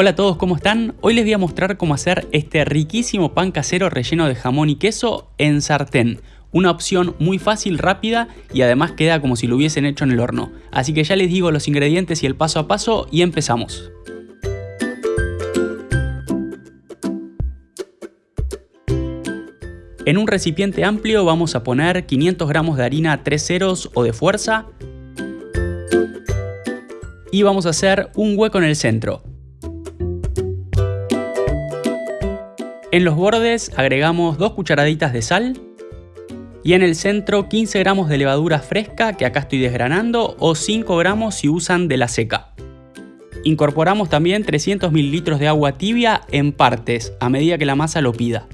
Hola a todos, ¿cómo están? Hoy les voy a mostrar cómo hacer este riquísimo pan casero relleno de jamón y queso en sartén. Una opción muy fácil, rápida y además queda como si lo hubiesen hecho en el horno. Así que ya les digo los ingredientes y el paso a paso y empezamos. En un recipiente amplio vamos a poner 500 gramos de harina 3 ceros o de fuerza y vamos a hacer un hueco en el centro. En los bordes agregamos 2 cucharaditas de sal y en el centro 15 gramos de levadura fresca que acá estoy desgranando o 5 gramos si usan de la seca. Incorporamos también 300 mililitros de agua tibia en partes a medida que la masa lo pida.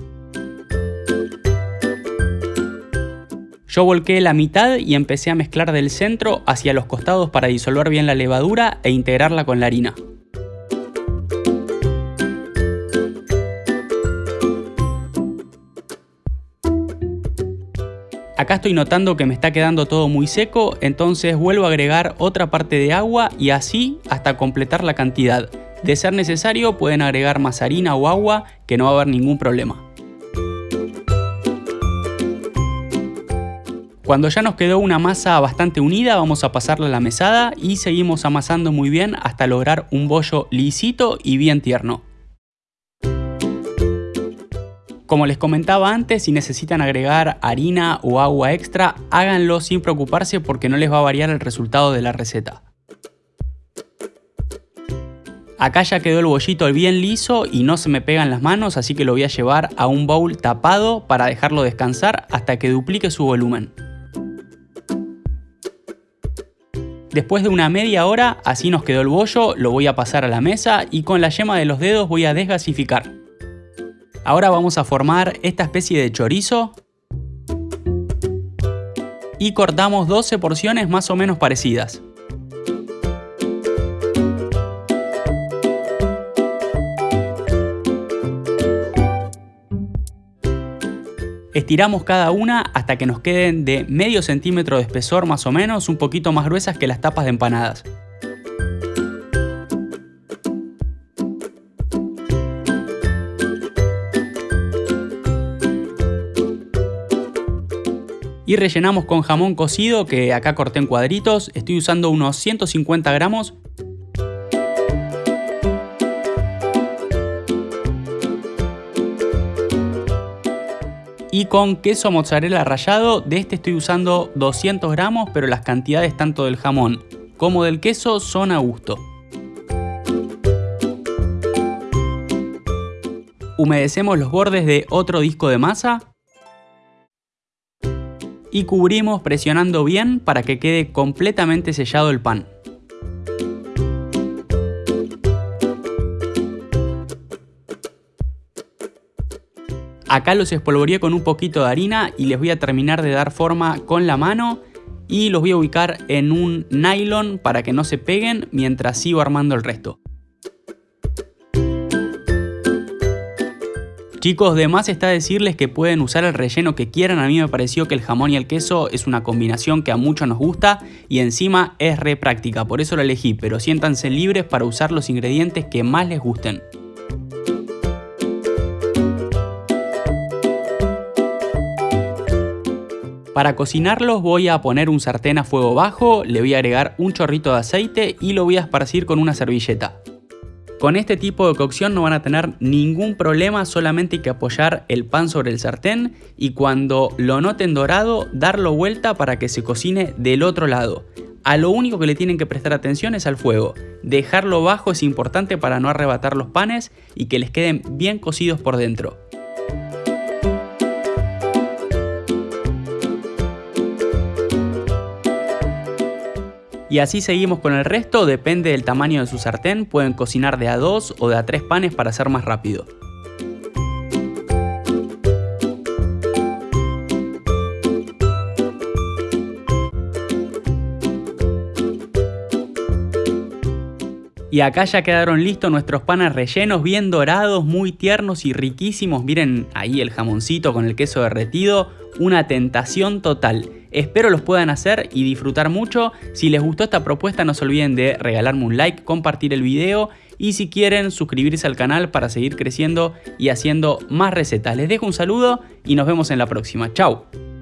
Yo volqué la mitad y empecé a mezclar del centro hacia los costados para disolver bien la levadura e integrarla con la harina. Acá estoy notando que me está quedando todo muy seco, entonces vuelvo a agregar otra parte de agua y así hasta completar la cantidad. De ser necesario pueden agregar más harina o agua que no va a haber ningún problema. Cuando ya nos quedó una masa bastante unida vamos a pasarla a la mesada y seguimos amasando muy bien hasta lograr un bollo lisito y bien tierno. Como les comentaba antes, si necesitan agregar harina o agua extra, háganlo sin preocuparse porque no les va a variar el resultado de la receta. Acá ya quedó el bollito bien liso y no se me pegan las manos, así que lo voy a llevar a un bowl tapado para dejarlo descansar hasta que duplique su volumen. Después de una media hora, así nos quedó el bollo, lo voy a pasar a la mesa y con la yema de los dedos voy a desgasificar. Ahora vamos a formar esta especie de chorizo y cortamos 12 porciones más o menos parecidas. Estiramos cada una hasta que nos queden de medio centímetro de espesor más o menos, un poquito más gruesas que las tapas de empanadas. Y rellenamos con jamón cocido que acá corté en cuadritos, estoy usando unos 150 gramos. Y con queso mozzarella rallado, de este estoy usando 200 gramos, pero las cantidades tanto del jamón como del queso son a gusto. Humedecemos los bordes de otro disco de masa y cubrimos presionando bien para que quede completamente sellado el pan. Acá los espolvoreé con un poquito de harina y les voy a terminar de dar forma con la mano y los voy a ubicar en un nylon para que no se peguen mientras sigo armando el resto. Chicos, de más está decirles que pueden usar el relleno que quieran, a mí me pareció que el jamón y el queso es una combinación que a muchos nos gusta y encima es re práctica, por eso lo elegí, pero siéntanse libres para usar los ingredientes que más les gusten. Para cocinarlos voy a poner un sartén a fuego bajo, le voy a agregar un chorrito de aceite y lo voy a esparcir con una servilleta. Con este tipo de cocción no van a tener ningún problema, solamente hay que apoyar el pan sobre el sartén y cuando lo noten dorado, darlo vuelta para que se cocine del otro lado. A lo único que le tienen que prestar atención es al fuego. Dejarlo bajo es importante para no arrebatar los panes y que les queden bien cocidos por dentro. Y así seguimos con el resto, depende del tamaño de su sartén, pueden cocinar de a dos o de a tres panes para ser más rápido. Y acá ya quedaron listos nuestros panes rellenos, bien dorados, muy tiernos y riquísimos. Miren ahí el jamoncito con el queso derretido, una tentación total. Espero los puedan hacer y disfrutar mucho. Si les gustó esta propuesta no se olviden de regalarme un like, compartir el video y si quieren suscribirse al canal para seguir creciendo y haciendo más recetas. Les dejo un saludo y nos vemos en la próxima. Chao.